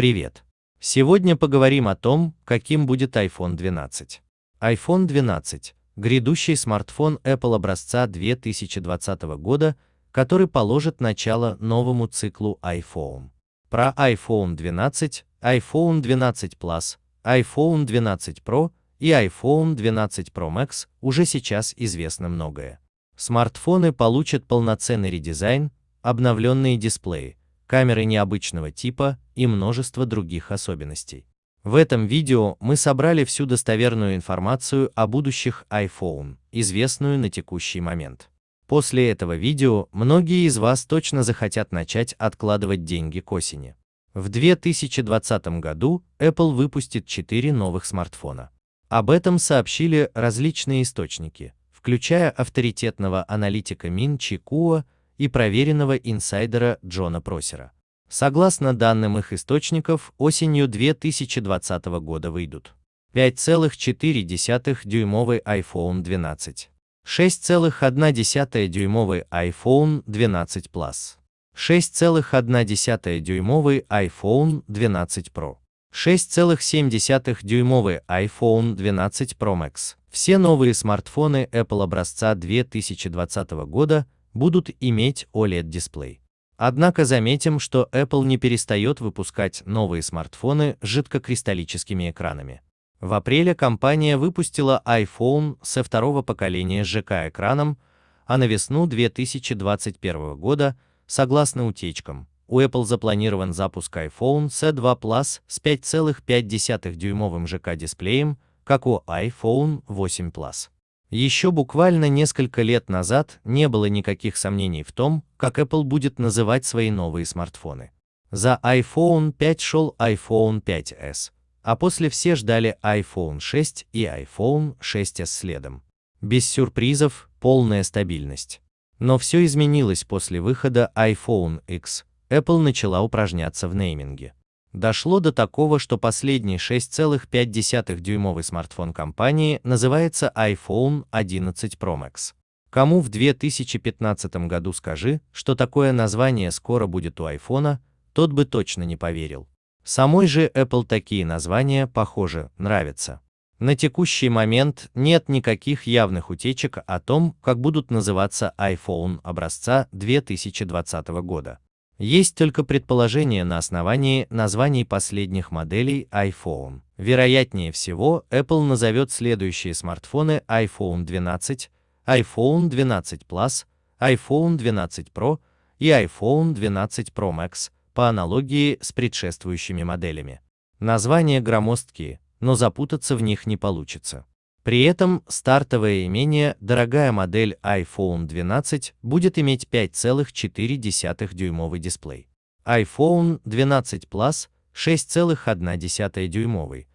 Привет! Сегодня поговорим о том, каким будет iPhone 12. iPhone 12 – грядущий смартфон Apple образца 2020 года, который положит начало новому циклу iPhone. Про iPhone 12, iPhone 12 Plus, iPhone 12 Pro и iPhone 12 Pro Max уже сейчас известно многое. Смартфоны получат полноценный редизайн, обновленные дисплеи, камеры необычного типа и множество других особенностей. В этом видео мы собрали всю достоверную информацию о будущих iPhone, известную на текущий момент. После этого видео многие из вас точно захотят начать откладывать деньги к осени. В 2020 году Apple выпустит 4 новых смартфона. Об этом сообщили различные источники, включая авторитетного аналитика Мин Чи Куа и проверенного инсайдера Джона Просера. Согласно данным их источников, осенью 2020 года выйдут 5,4-дюймовый iPhone 12, 6,1-дюймовый iPhone 12 Plus, 6,1-дюймовый iPhone 12 Pro, 6,7-дюймовый iPhone 12 Pro Max. Все новые смартфоны Apple образца 2020 года будут иметь OLED-дисплей. Однако заметим, что Apple не перестает выпускать новые смартфоны с жидкокристаллическими экранами. В апреле компания выпустила iPhone со второго поколения ЖК-экраном, а на весну 2021 года, согласно утечкам, у Apple запланирован запуск iPhone C2 Plus с 5,5-дюймовым ЖК-дисплеем, как у iPhone 8 Plus. Еще буквально несколько лет назад не было никаких сомнений в том, как Apple будет называть свои новые смартфоны. За iPhone 5 шел iPhone 5s, а после все ждали iPhone 6 и iPhone 6s следом. Без сюрпризов, полная стабильность. Но все изменилось после выхода iPhone X, Apple начала упражняться в нейминге. Дошло до такого, что последний 6,5-дюймовый смартфон компании называется iPhone 11 Pro Max. Кому в 2015 году скажи, что такое название скоро будет у iPhone, тот бы точно не поверил. Самой же Apple такие названия, похоже, нравятся. На текущий момент нет никаких явных утечек о том, как будут называться iPhone образца 2020 года. Есть только предположения на основании названий последних моделей iPhone. Вероятнее всего, Apple назовет следующие смартфоны iPhone 12, iPhone 12 Plus, iPhone 12 Pro и iPhone 12 Pro Max по аналогии с предшествующими моделями. Названия громоздкие, но запутаться в них не получится. При этом стартовое имение, дорогая модель iPhone 12, будет иметь 5,4-дюймовый дисплей. iPhone 12 Plus 6,1 дюймовый.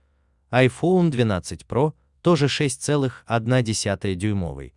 iPhone 12 Pro тоже 6,1 дюймовый,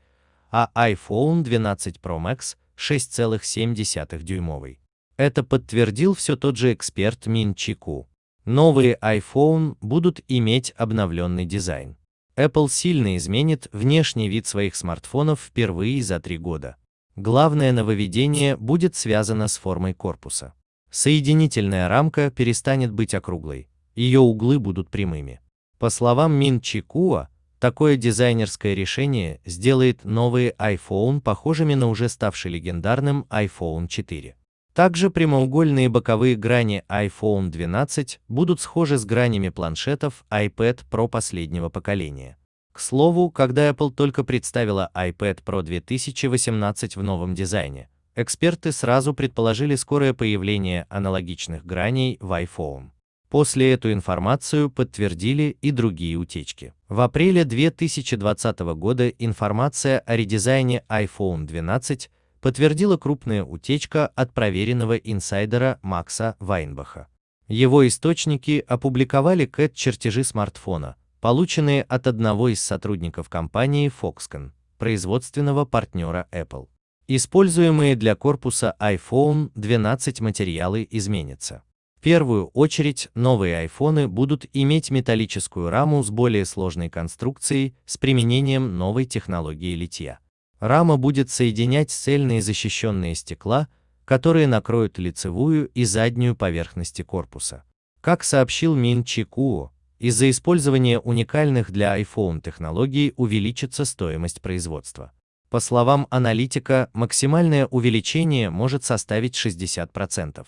а iPhone 12 Pro Max 6,7 дюймовый. Это подтвердил все тот же эксперт Мин Чику. Новые iPhone будут иметь обновленный дизайн. Apple сильно изменит внешний вид своих смартфонов впервые за три года. Главное нововведение будет связано с формой корпуса. Соединительная рамка перестанет быть округлой, ее углы будут прямыми. По словам Мин Чикуа, такое дизайнерское решение сделает новые iPhone похожими на уже ставший легендарным iPhone 4. Также прямоугольные боковые грани iPhone 12 будут схожи с гранями планшетов iPad Pro последнего поколения. К слову, когда Apple только представила iPad Pro 2018 в новом дизайне, эксперты сразу предположили скорое появление аналогичных граней в iPhone. После эту информацию подтвердили и другие утечки. В апреле 2020 года информация о редизайне iPhone 12 подтвердила крупная утечка от проверенного инсайдера Макса Вайнбаха. Его источники опубликовали CAD-чертежи смартфона, полученные от одного из сотрудников компании Foxconn, производственного партнера Apple. Используемые для корпуса iPhone 12 материалы изменятся. В первую очередь, новые iPhone будут иметь металлическую раму с более сложной конструкцией с применением новой технологии литья. Рама будет соединять цельные защищенные стекла, которые накроют лицевую и заднюю поверхности корпуса. Как сообщил Мин Чи Куо, из-за использования уникальных для iPhone технологий увеличится стоимость производства. По словам аналитика, максимальное увеличение может составить 60%.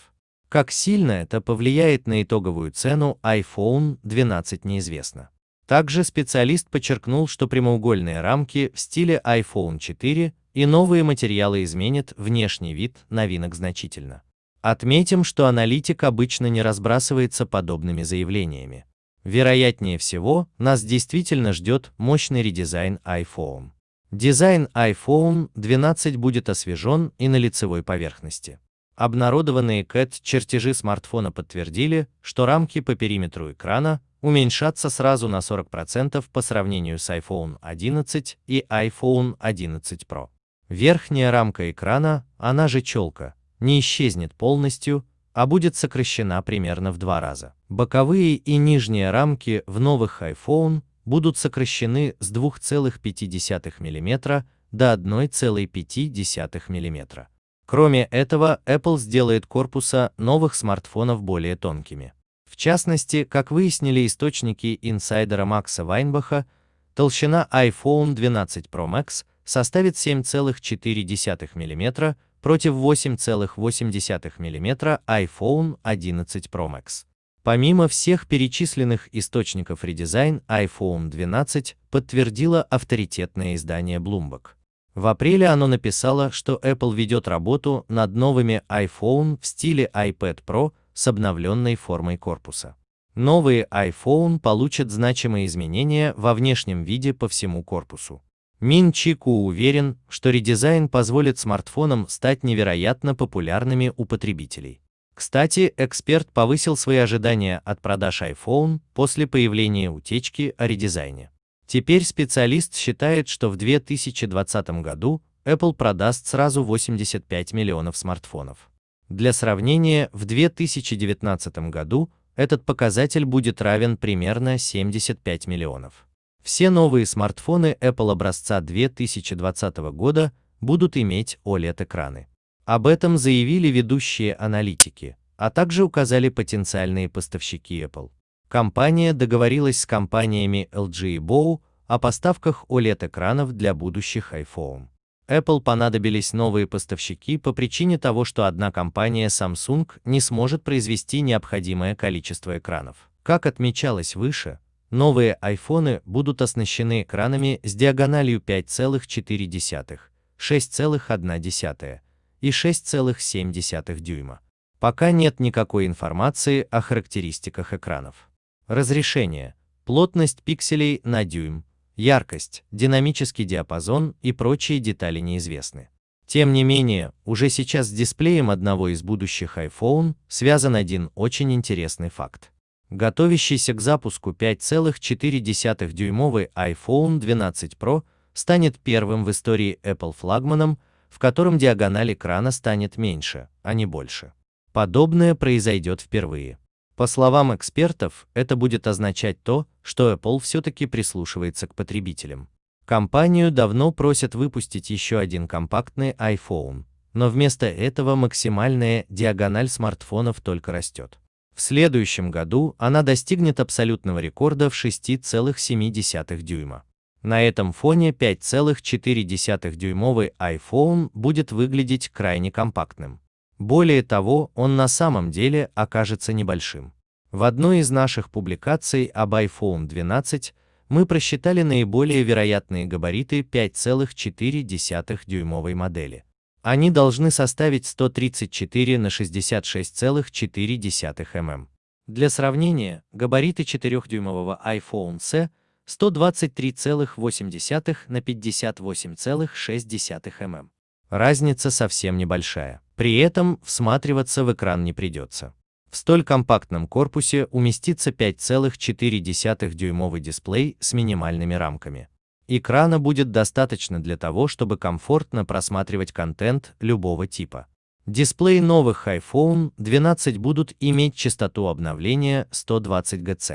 Как сильно это повлияет на итоговую цену iPhone 12 неизвестно. Также специалист подчеркнул, что прямоугольные рамки в стиле iPhone 4 и новые материалы изменят внешний вид новинок значительно. Отметим, что аналитик обычно не разбрасывается подобными заявлениями. Вероятнее всего, нас действительно ждет мощный редизайн iPhone. Дизайн iPhone 12 будет освежен и на лицевой поверхности. Обнародованные CAT чертежи смартфона подтвердили, что рамки по периметру экрана уменьшатся сразу на 40% по сравнению с iPhone 11 и iPhone 11 Pro. Верхняя рамка экрана, она же челка, не исчезнет полностью, а будет сокращена примерно в два раза. Боковые и нижние рамки в новых iPhone будут сокращены с 2,5 мм до 1,5 мм. Кроме этого, Apple сделает корпуса новых смартфонов более тонкими. В частности, как выяснили источники инсайдера Макса Вайнбаха, толщина iPhone 12 Pro Max составит 7,4 мм против 8,8 мм iPhone 11 Pro Max. Помимо всех перечисленных источников редизайн, iPhone 12 подтвердило авторитетное издание Bloomberg. В апреле оно написало, что Apple ведет работу над новыми iPhone в стиле iPad Pro с обновленной формой корпуса. Новые iPhone получат значимые изменения во внешнем виде по всему корпусу. Мин Чи Ку уверен, что редизайн позволит смартфонам стать невероятно популярными у потребителей. Кстати, эксперт повысил свои ожидания от продаж iPhone после появления утечки о редизайне. Теперь специалист считает, что в 2020 году Apple продаст сразу 85 миллионов смартфонов. Для сравнения, в 2019 году этот показатель будет равен примерно 75 миллионов. Все новые смартфоны Apple образца 2020 года будут иметь OLED-экраны. Об этом заявили ведущие аналитики, а также указали потенциальные поставщики Apple. Компания договорилась с компаниями LG и Bow о поставках OLED-экранов для будущих iPhone. Apple понадобились новые поставщики по причине того, что одна компания Samsung не сможет произвести необходимое количество экранов. Как отмечалось выше, новые iPhone будут оснащены экранами с диагональю 5,4, 6,1 и 6,7 дюйма. Пока нет никакой информации о характеристиках экранов разрешение, плотность пикселей на дюйм, яркость, динамический диапазон и прочие детали неизвестны. Тем не менее, уже сейчас с дисплеем одного из будущих iPhone связан один очень интересный факт. Готовящийся к запуску 5,4-дюймовый iPhone 12 Pro станет первым в истории Apple флагманом, в котором диагональ экрана станет меньше, а не больше. Подобное произойдет впервые. По словам экспертов, это будет означать то, что Apple все-таки прислушивается к потребителям. Компанию давно просят выпустить еще один компактный iPhone, но вместо этого максимальная диагональ смартфонов только растет. В следующем году она достигнет абсолютного рекорда в 6,7 дюйма. На этом фоне 5,4-дюймовый iPhone будет выглядеть крайне компактным. Более того, он на самом деле окажется небольшим. В одной из наших публикаций об iPhone 12 мы просчитали наиболее вероятные габариты 5,4 дюймовой модели. Они должны составить 134 на 66,4 мм. Для сравнения, габариты 4-дюймового iPhone C 123,8 на 58,6 мм. Разница совсем небольшая. При этом всматриваться в экран не придется. В столь компактном корпусе уместится 5,4-дюймовый дисплей с минимальными рамками. Экрана будет достаточно для того, чтобы комфортно просматривать контент любого типа. Дисплеи новых iPhone 12 будут иметь частоту обновления 120 Гц.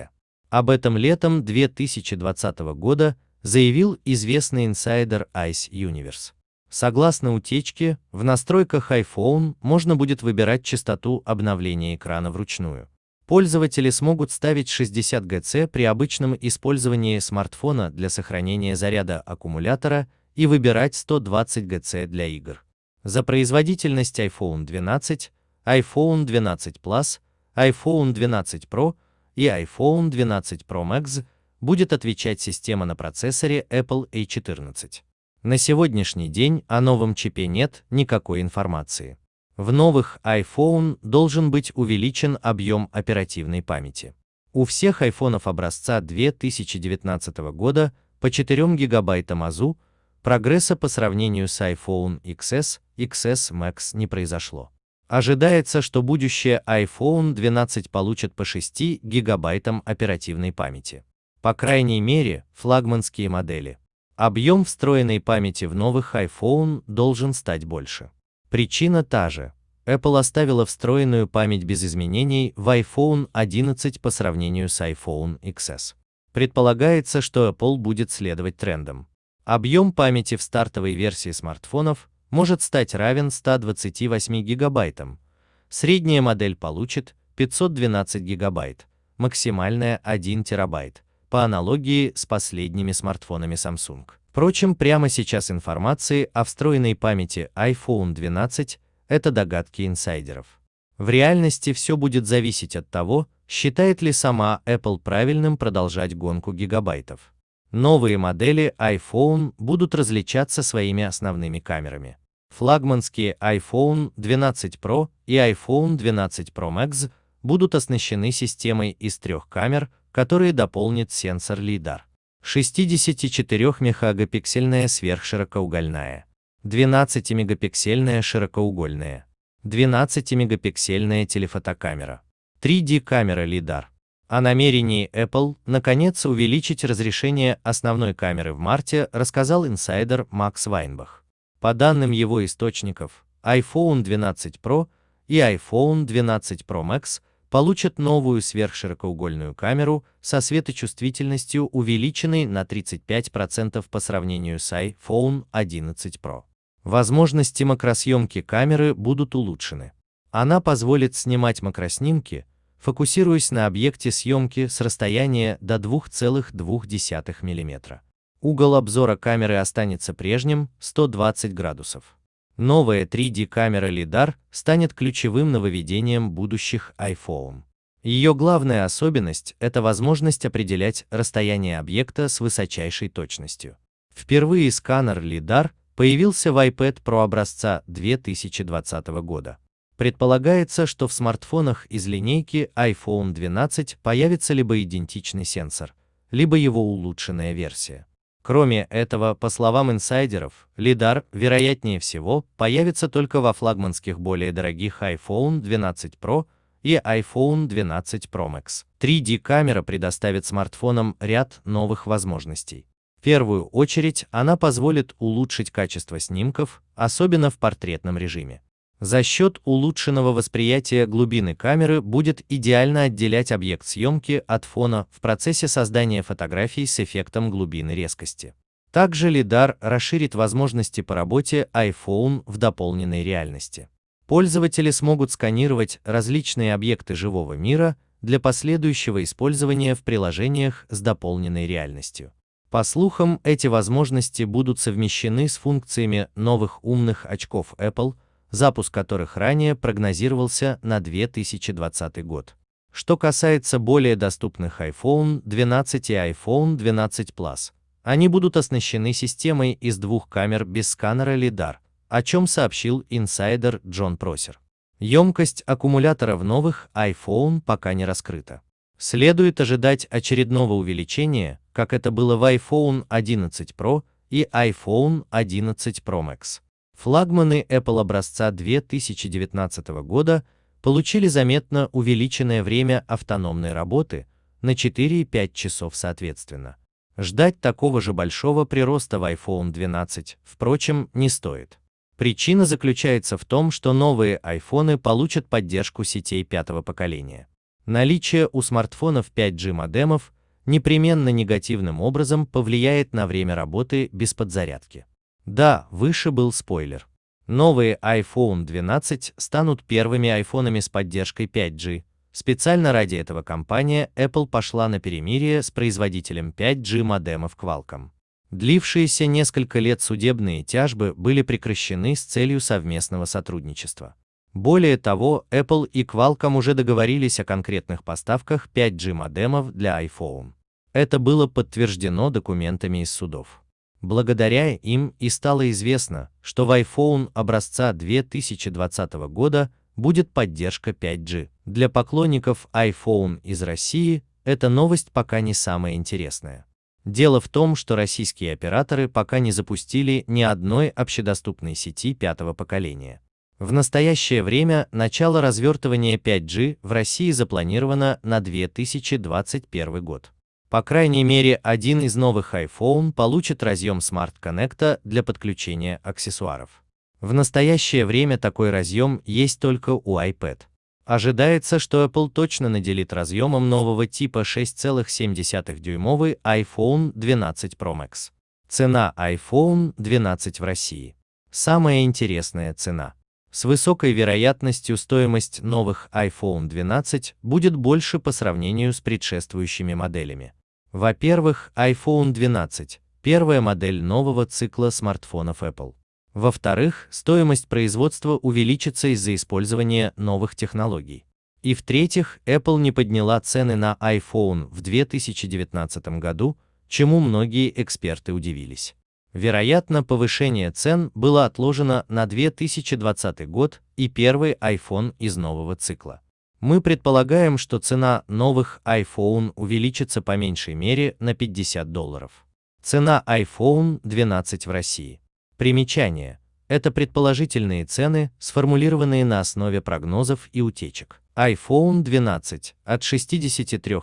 Об этом летом 2020 года заявил известный инсайдер Ice Universe. Согласно утечке, в настройках iPhone можно будет выбирать частоту обновления экрана вручную. Пользователи смогут ставить 60 Гц при обычном использовании смартфона для сохранения заряда аккумулятора и выбирать 120 Гц для игр. За производительность iPhone 12, iPhone 12 Plus, iPhone 12 Pro и iPhone 12 Pro Max будет отвечать система на процессоре Apple A14. На сегодняшний день о новом чипе нет никакой информации. В новых iPhone должен быть увеличен объем оперативной памяти. У всех айфонов образца 2019 года по 4 гигабайтам АЗУ прогресса по сравнению с iPhone XS, XS Max не произошло. Ожидается, что будущее iPhone 12 получит по 6 гигабайтам оперативной памяти. По крайней мере, флагманские модели. Объем встроенной памяти в новых iPhone должен стать больше. Причина та же. Apple оставила встроенную память без изменений в iPhone 11 по сравнению с iPhone XS. Предполагается, что Apple будет следовать трендам. Объем памяти в стартовой версии смартфонов может стать равен 128 гигабайтам. Средняя модель получит 512 гигабайт, максимальная 1 терабайт, по аналогии с последними смартфонами Samsung. Впрочем, прямо сейчас информации о встроенной памяти iPhone 12 – это догадки инсайдеров. В реальности все будет зависеть от того, считает ли сама Apple правильным продолжать гонку гигабайтов. Новые модели iPhone будут различаться своими основными камерами. Флагманские iPhone 12 Pro и iPhone 12 Pro Max будут оснащены системой из трех камер, которые дополнит сенсор LiDAR. 64-мегапиксельная сверхширокоугольная, 12-мегапиксельная широкоугольная, 12-мегапиксельная телефотокамера, 3D-камера LiDAR. О намерении Apple, наконец, увеличить разрешение основной камеры в марте рассказал инсайдер Макс Вайнбах. По данным его источников, iPhone 12 Pro и iPhone 12 Pro Max – получат новую сверхширокоугольную камеру со светочувствительностью увеличенной на 35% по сравнению с iPhone 11 Pro. Возможности макросъемки камеры будут улучшены. Она позволит снимать макроснимки, фокусируясь на объекте съемки с расстояния до 2,2 мм. Угол обзора камеры останется прежним 120 градусов. Новая 3D-камера LiDAR станет ключевым нововведением будущих iPhone. Ее главная особенность – это возможность определять расстояние объекта с высочайшей точностью. Впервые сканер LiDAR появился в iPad Pro образца 2020 года. Предполагается, что в смартфонах из линейки iPhone 12 появится либо идентичный сенсор, либо его улучшенная версия. Кроме этого, по словам инсайдеров, LiDAR, вероятнее всего, появится только во флагманских более дорогих iPhone 12 Pro и iPhone 12 Pro Max. 3D-камера предоставит смартфонам ряд новых возможностей. В первую очередь, она позволит улучшить качество снимков, особенно в портретном режиме. За счет улучшенного восприятия глубины камеры будет идеально отделять объект съемки от фона в процессе создания фотографий с эффектом глубины резкости. Также LiDAR расширит возможности по работе iPhone в дополненной реальности. Пользователи смогут сканировать различные объекты живого мира для последующего использования в приложениях с дополненной реальностью. По слухам, эти возможности будут совмещены с функциями новых умных очков Apple – запуск которых ранее прогнозировался на 2020 год. Что касается более доступных iPhone 12 и iPhone 12 Plus, они будут оснащены системой из двух камер без сканера LiDAR, о чем сообщил инсайдер Джон Просер. Емкость аккумулятора в новых iPhone пока не раскрыта. Следует ожидать очередного увеличения, как это было в iPhone 11 Pro и iPhone 11 Pro Max. Флагманы Apple образца 2019 года получили заметно увеличенное время автономной работы на 4,5 часов соответственно. Ждать такого же большого прироста в iPhone 12, впрочем, не стоит. Причина заключается в том, что новые iPhone получат поддержку сетей пятого поколения. Наличие у смартфонов 5G модемов непременно негативным образом повлияет на время работы без подзарядки. Да, выше был спойлер. Новые iPhone 12 станут первыми айфонами с поддержкой 5G, Специально ради этого компания Apple пошла на перемирие с производителем 5G модемов Qualcomm. Длившиеся несколько лет судебные тяжбы были прекращены с целью совместного сотрудничества. Более того, Apple и Qualcomm уже договорились о конкретных поставках 5G модемов для iPhone. Это было подтверждено документами из судов. Благодаря им и стало известно, что в iPhone образца 2020 года будет поддержка 5G. Для поклонников iPhone из России эта новость пока не самая интересная. Дело в том, что российские операторы пока не запустили ни одной общедоступной сети пятого поколения. В настоящее время начало развертывания 5G в России запланировано на 2021 год. По крайней мере, один из новых iPhone получит разъем Smart Connect для подключения аксессуаров. В настоящее время такой разъем есть только у iPad. Ожидается, что Apple точно наделит разъемом нового типа 6,7-дюймовый iPhone 12 Pro Max. Цена iPhone 12 в России. Самая интересная цена. С высокой вероятностью стоимость новых iPhone 12 будет больше по сравнению с предшествующими моделями. Во-первых, iPhone 12 – первая модель нового цикла смартфонов Apple. Во-вторых, стоимость производства увеличится из-за использования новых технологий. И в-третьих, Apple не подняла цены на iPhone в 2019 году, чему многие эксперты удивились. Вероятно, повышение цен было отложено на 2020 год и первый iPhone из нового цикла. Мы предполагаем, что цена новых iPhone увеличится по меньшей мере на 50 долларов. Цена iPhone 12 в России. Примечание. Это предположительные цены, сформулированные на основе прогнозов и утечек. iPhone 12 от 63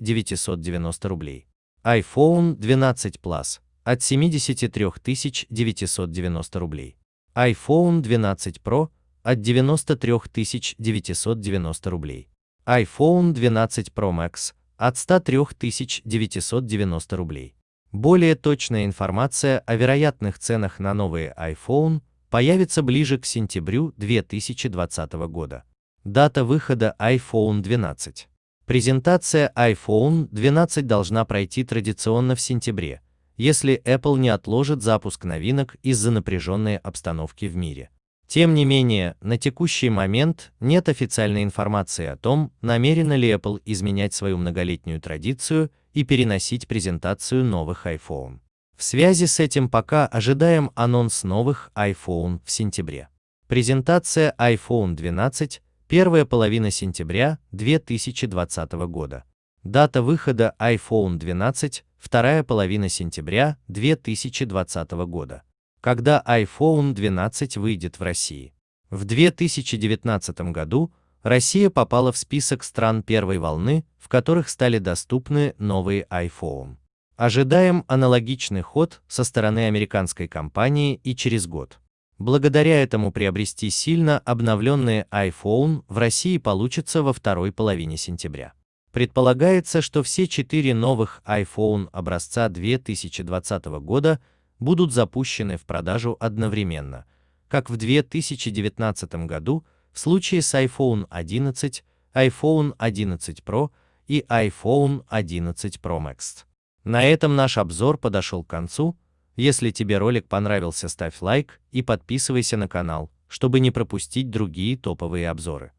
990 рублей. iPhone 12 Plus от 73 990 рублей. iPhone 12 Pro от 93 990 рублей. iPhone 12 Pro Max от 103 990 рублей. Более точная информация о вероятных ценах на новые iPhone появится ближе к сентябрю 2020 года. Дата выхода iPhone 12. Презентация iPhone 12 должна пройти традиционно в сентябре, если Apple не отложит запуск новинок из-за напряженной обстановки в мире. Тем не менее, на текущий момент нет официальной информации о том, намерена ли Apple изменять свою многолетнюю традицию и переносить презентацию новых iPhone. В связи с этим пока ожидаем анонс новых iPhone в сентябре. Презентация iPhone 12, первая половина сентября 2020 года. Дата выхода iPhone 12, вторая половина сентября 2020 года. Когда iPhone 12 выйдет в России? В 2019 году Россия попала в список стран первой волны, в которых стали доступны новые iPhone. Ожидаем аналогичный ход со стороны американской компании и через год. Благодаря этому приобрести сильно обновленные iPhone в России получится во второй половине сентября. Предполагается, что все четыре новых iPhone образца 2020 года будут запущены в продажу одновременно, как в 2019 году в случае с iPhone 11, iPhone 11 Pro и iPhone 11 Pro Max. На этом наш обзор подошел к концу. Если тебе ролик понравился, ставь лайк и подписывайся на канал, чтобы не пропустить другие топовые обзоры.